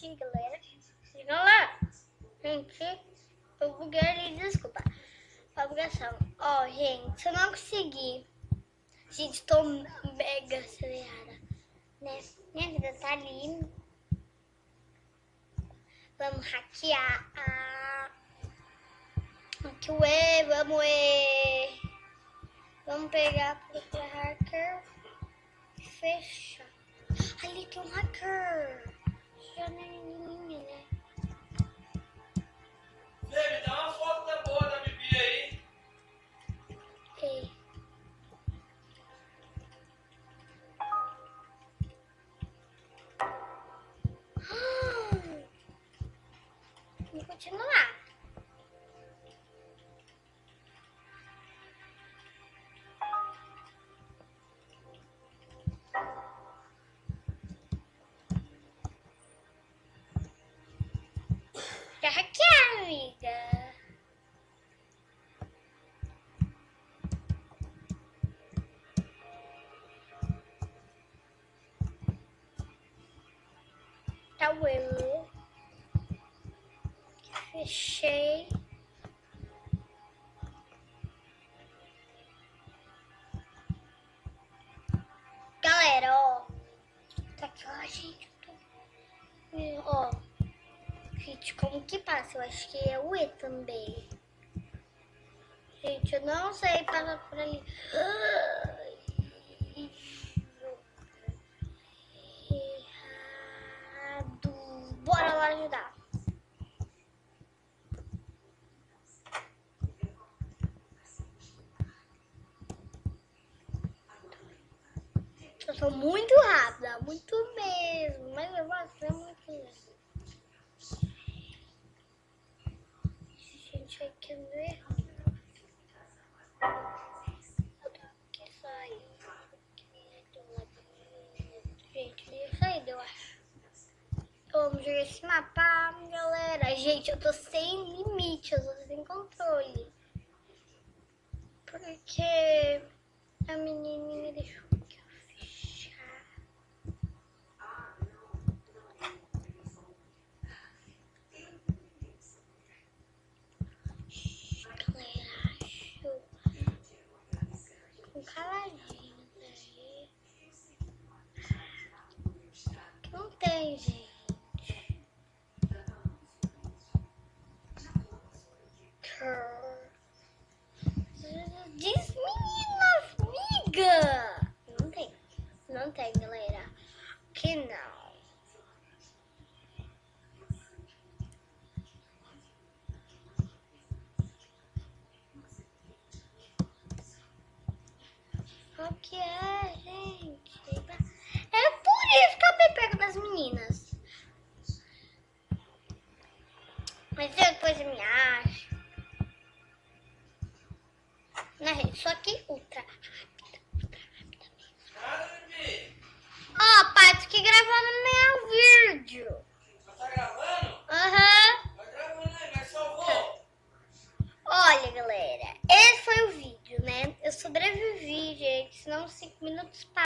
assim, galera. Chega lá. Gente, eu buguei desculpa. A bugação. Ó, gente, se eu não conseguir... Gente, tô mega acelerada, né? Minha vida tá ali. Vamos hackear a... Aqui o E, vamos E. Vamos pegar o hacker fechar. Ali tem um hacker. running Hackearam, amiga. Tá o eu. Fechei. Galera, ó. Tá aqui, ó, gente. Gente, como que passa? Eu acho que é o E também. Gente, eu não sei passar por ali. Errado. Bora lá ajudar. Eu sou muito rápida, muito mesmo. Mas eu vou Erro. Eu tenho que sair. Gente, eu saí, eu acho. Vamos jogar esse mapa, galera. Gente, eu tô sem limite, eu tô sem controle. Porque a menininha deixou que eu fechar. Galera, acho com caladinho daí. Que não tem, gente. Diz menina, amiga. Não tem. Não tem, galera. Que não. O que é, Mas eu depois me acho. Né, gente? Só que ultra rápida, ultra rápida mesmo. Ó, oh, pai, tu que gravando meu vídeo. Tá gravando? Aham. Uhum. Tá gravando aí, mas salvou. Olha, galera, esse foi o vídeo, né? Eu sobrevivi, gente, senão 5 minutos passaram.